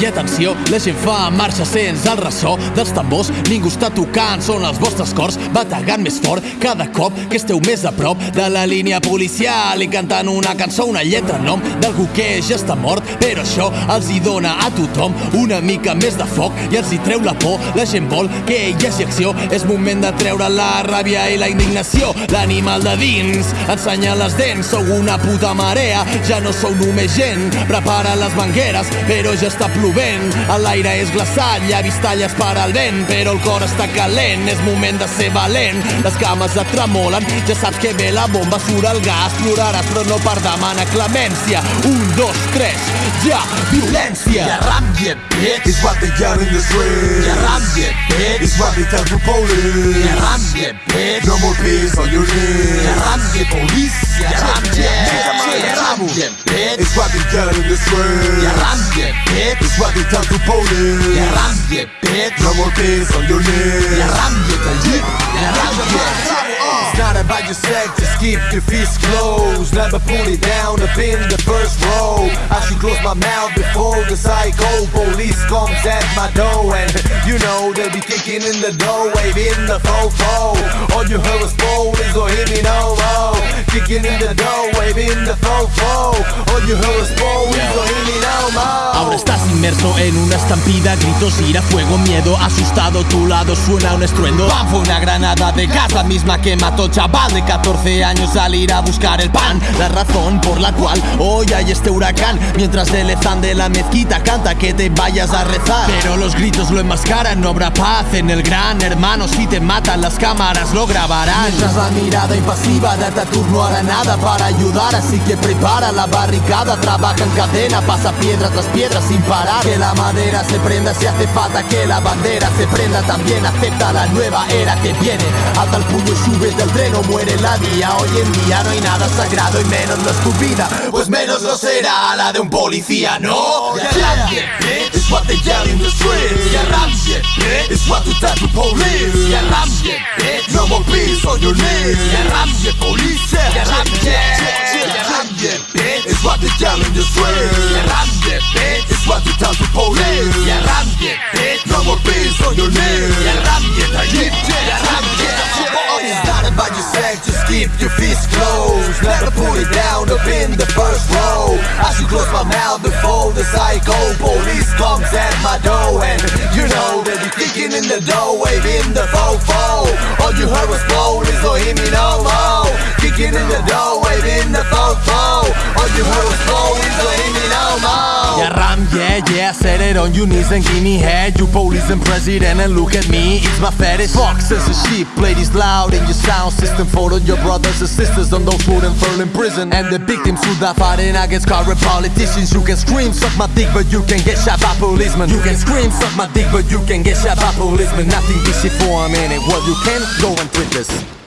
I atenció, la gent fa marxa, sents el ressò dels tambors, ningú està tocant, són els vostres cors, bategant més fort cada cop que esteu més a prop de la línia policial i cantant una cançó, una lletra nom d'algú que ja està mort, però això els hi dona a tothom una mica més de foc i els hi treu la por, la gent vol que hi hagi acció, és moment de treure la ràbia i la indignació, l'animal de dins ensenya les dents, sou una puta marea, ja no sou només gent, prepara les mangueres, però ja està plovent, l'aire és glaçat, llavis talles per al vent, però el cor està calent, és moment de ser valent, les cames et tremolen, ja saps que ve la bomba, surt el gas, ploraràs però no per demanar clemència, un, dos, tres, ja, violència! Ja ram, yeah, bitch! It's what they yell in the streets. Ja ram, yeah, bitch! It's what they tell the police. Ja ram, yeah, bitch! No more peace on your knees. Ja ram, yeah, police! Bitch! It's what they yell in ram, yeah, bitch! It's what they tell the police. Bitch! No more peace on your! Ja ram, yeah! It's not about your sex, just keep your fists closed Never put it down up in the first row I should close my mouth before the psycho police comes at my door And you know they'll be kicking in the door, waving the fofo All you heard was police, Kicking in the door, in the fofo All you heard was police, inmerso en una estampida, gritos, ira, fuego, miedo, asustado, tu lado suena un estruendo. ¡Pam! Fue una granada de gas, la misma que mató chaval de 14 años salir a buscar el pan. La razón por la cual hoy hay este huracán, mientras el ezán de la mezquita canta que te vayas a rezar. Pero los gritos lo enmascaran, no habrá paz en el gran hermano. Si te matan las cámaras lo grabarán. Mientras la mirada impasiva de Ataturk no hará nada para ayudar, así que prepara la barricada, trabaja en cadena, pasa piedra tras piedra sin parar. Que la madera se prenda si hace falta que la bandera se prenda también. Acepta la nueva era que viene. Alta el puño sube del tren o muere la día. Hoy en día no hay nada sagrado y menos no es tu vida. Pues menos lo será la de un policía, ¿no? Yeah! It's what they yell in the streets Ja ram, yeah, bitch! It's what they tell police bitch! No more peace on your knees police! Yeah! Yeah, what they yell in the bitch! It's what they tell the police Ja ram, yeah, bitch! No more peace on your knees Ja ram, yeah, talib! Ja ram, yeah! It's not about your sex, just keep your fists closed Never put it down up in the first row I should close my mouth before the psycho police comes at my door And you know they'll be kicking in the door, waving the fofo All you heard was police, Yeah, ram, yeah, yeah, set it on your knees and give me head. You police and president and look at me, it's my fetish. Boxes and sheep, this loud in your sound system. All your brothers and sisters on those put and in prison. And the victims who die fighting against corrupt politicians. You can scream, suck my dick, but you can get shot by policemen. You can scream, suck my dick, but you can get shot by policemen. Nothing easy for a minute, well you can go and tweet this